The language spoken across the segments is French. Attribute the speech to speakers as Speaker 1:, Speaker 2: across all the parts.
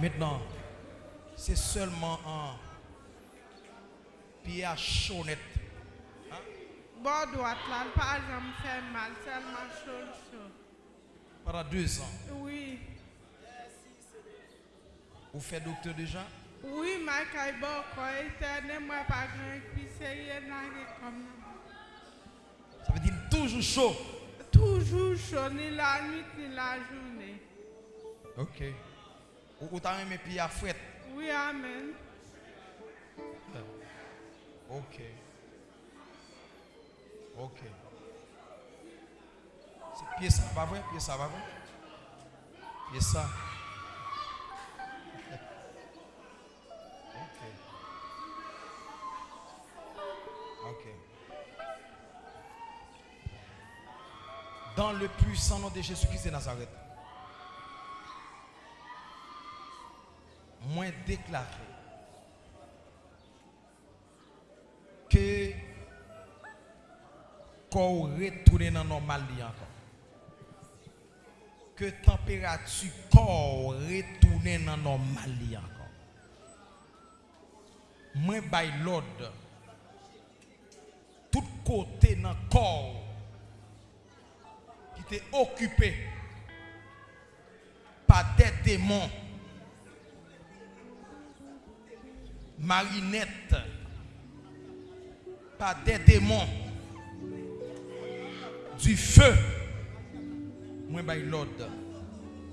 Speaker 1: Maintenant, c'est seulement un pied à chaud net.
Speaker 2: Bord droite là, par exemple, fait mal, seulement chaud, chaud.
Speaker 1: Pendant deux ans.
Speaker 2: Oui.
Speaker 1: Vous faites docteur déjà?
Speaker 2: Oui, ma caille éternel, moi pas grand, puis c'est rien comme
Speaker 1: Ça veut dire toujours chaud.
Speaker 2: Toujours chaud, ni la nuit, ni la journée.
Speaker 1: Ok. Ou, t'as mes pieds à fouette
Speaker 2: Oui, amen.
Speaker 1: Ok. Ok. C'est pied ça, pas vrai? Pied ça, pas vrai? Pied ça. Ok. Ok. Dans le puissant nom de Jésus-Christ de Nazareth, déclaré que corps retourne dans normal encore. Que température corps retourne dans normal encore. Moins by lord tout côté dans corps qui était occupé par des démons. Marinettes par des démons du feu. Moi, je l'ordre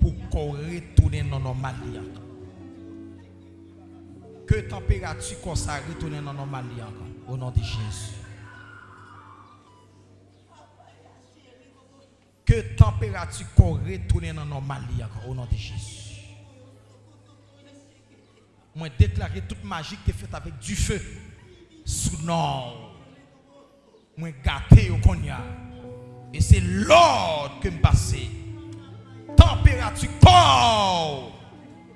Speaker 1: pour qu'on retourne dans normal. Que température comme ça retourne dans normal au nom de Jésus. Que température qu'on retourne dans normal au nom de Jésus. Moi, déclarer toute magie qui est faite avec du feu sous nord. Moi, gâté au cognac. Et c'est l'ordre que me passe. Température corps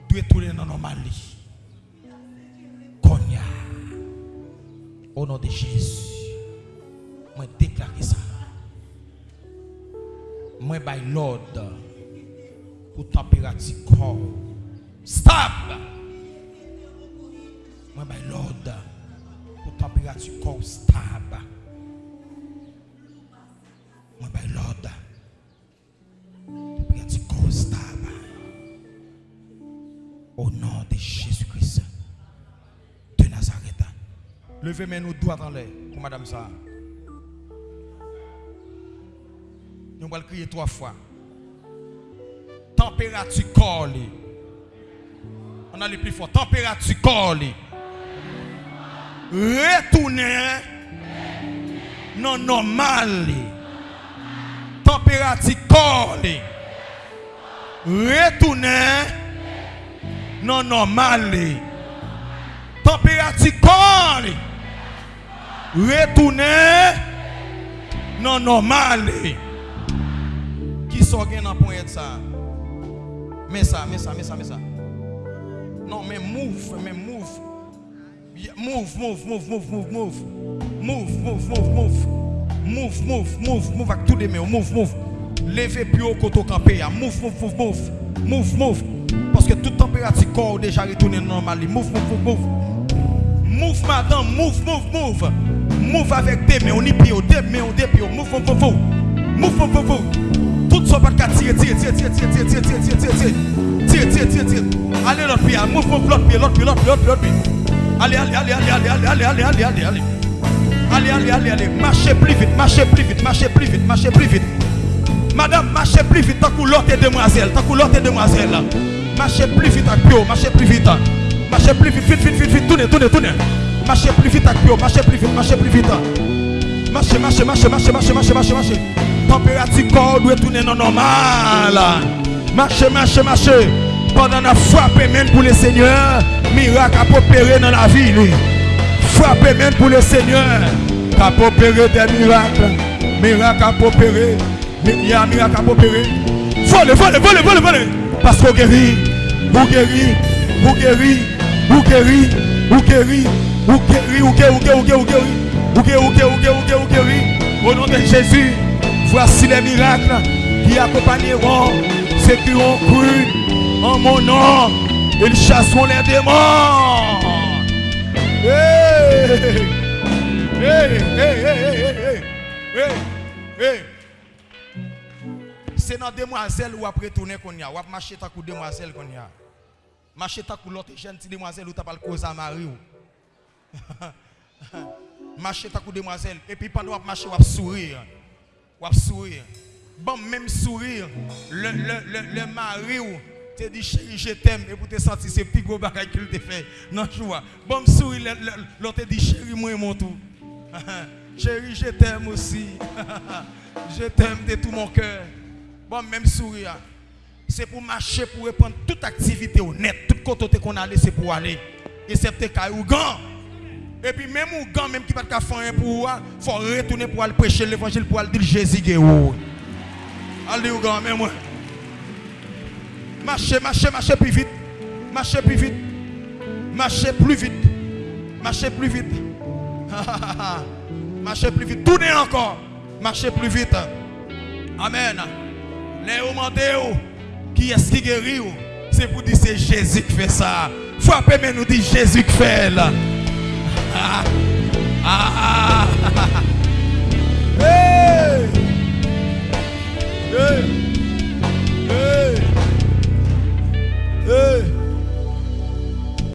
Speaker 1: doit tourner dans normal. Cognac. Au nom de Jésus. Moi, déclarer ça. Moi, by l'ordre pour température corps. Stop! Moi, by l'ordre pour température corps stable. Moi, by l'ordre. Température corps stable. Au nom de Jésus-Christ de Nazareth. Levez-moi nos doigts dans l'air pour Madame ça. Nous allons crier trois fois. Température corps. On a le plus fort. Température corps. retounen non nan normal li. Temperati kor li. Retounen non nan normal li. Temperati kor li. Retounen non nan normal li. Ki so gen nan pon et sa? Mè sa, mè sa, mè sa, mè sa. Non, mè mouf, mè mouf. Move, move, move, move, move, move. Move, move, move, move. Move, move, move, move avec tous les mains. Move, move. Levez plus haut côté campé. Move, move, move, move. Move, move. Parce que toute température corps déjà retourné normal. Move, move, move, move. Move, madame. Move, move, move. Move avec des mains. On y pied, des mains, des pieds. Move, move, move, move. Move, move, move, move. Tout ça va tirer, tirer, tirer, tirer, tirer, tirer, tirer, tirer, tirer, tirer. Tire, tire, tire, tire. Allez l'autre pied. Move, move, l'autre pied, l'autre l'autre. Allez, allez, allez, allez, allez, allez, allez, allez, allez, allez. Allez, allez, allez, allez. allez, Marchez plus vite, marchez plus vite, marchez plus vite, marchez plus vite. Madame, marchez plus vite, tant que l'autre demoiselle, tant que l'autre demoiselle. Marchez plus vite avec Pio, marchez plus vite. Marchez plus vite, vite, vite, vite, vite, tournez, tournez, tournez. Marchez plus vite avec Pio, marchez plus vite, marchez plus vite. Marchez, marchez, marchez, marchez, marchez, marchez, marchez, marchez. Température corps doit tourner non normal. Marchez, marchez, marchez. Pendant la frappe même pour le Seigneur, miracle à opérer dans la vie. lui. Frappez même pour le Seigneur. Qu'a opérer des miracles. Miracle à opérer. Il y a un miracle à opérer. Volez, volez, volez, volez, volez. Parce qu'on guérit. Vous guérit. Vous guérit. Vous guérit. Vous guérit. Vous guérit. Vous guérit. Vous guérit. Vous guérit. Vous guérit. Vous guérit. Vous guérit. Vous guérit. Au nom de Jésus, voici les miracles qui accompagneront ceux qui ont cru En mon nom, ils chasseront les démons. Hey, hey, hey, hey, hey, C'est dans demoiselle ou après tourner qu'on y a. Ou après marcher ta coup demoiselle qu'on y a. Marcher ta coup l'autre jeune demoiselle ou t'as pas le cause à Marie marcher ta coup demoiselle et puis pendant qu'on marcher Ou sourire on sourire bon même sourire le, le, le, le mari ou te dit chérie, je t'aime. Et pour te sentir, c'est plus gros bagage qu'il te fait. Non, tu vois. Bon, sourire, l'autre te dit chérie, moi, mon tout. chérie, je t'aime aussi. je t'aime de tout mon cœur. Bon, même sourire. C'est pour marcher, pour répondre toute activité honnête. Tout côté qu'on allait, c'est pour aller. Et c'est peut-être ou gant. Et puis même ou gant, même qui va pas faire pour il faut retourner pour aller prêcher l'évangile, pour aller dire Jésus. Allez ou gant, même moi. Marchez, marchez, marchez plus vite. Marchez plus vite. Marchez plus vite. Marchez plus vite. marchez plus vite. Tournez encore. Marchez plus vite. Amen. Les hommes qui est-ce qui guérit C'est pour dire c'est Jésus qui fait ça. Frappez mais nous dit Jésus qui fait là.